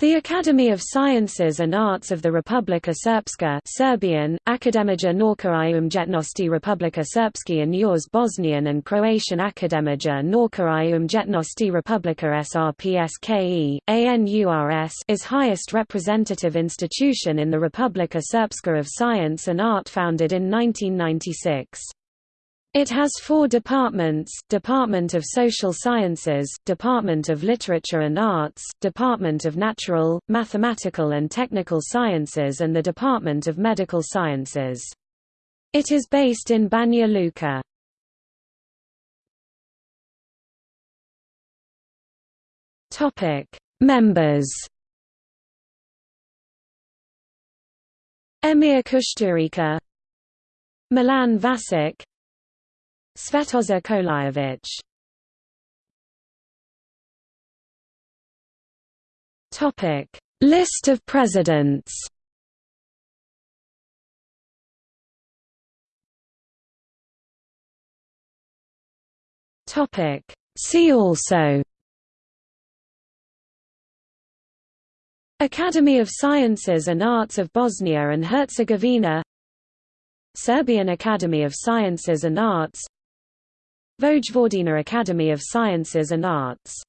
The Academy of Sciences and Arts of the Republika Srpska Serbian, Akademija Nauka i Umjetnosti Republika Srpski and yours Bosnian and Croatian Akademija Nauka i Umjetnosti Republika Srpske, ANURS is highest representative institution in the Republika Srpska of Science and Art founded in 1996. It has four departments, Department of Social Sciences, Department of Literature and Arts, Department of Natural, Mathematical and Technical Sciences and the Department of Medical Sciences. It is based in Banja Luka. Members Emir Kusturica Milan Vasic Svetozar Koljević Topic: List of presidents. Topic: See also. Academy of Sciences and Arts of Bosnia and Herzegovina. Serbian Academy of Sciences and Arts Vojvodina Academy of Sciences and Arts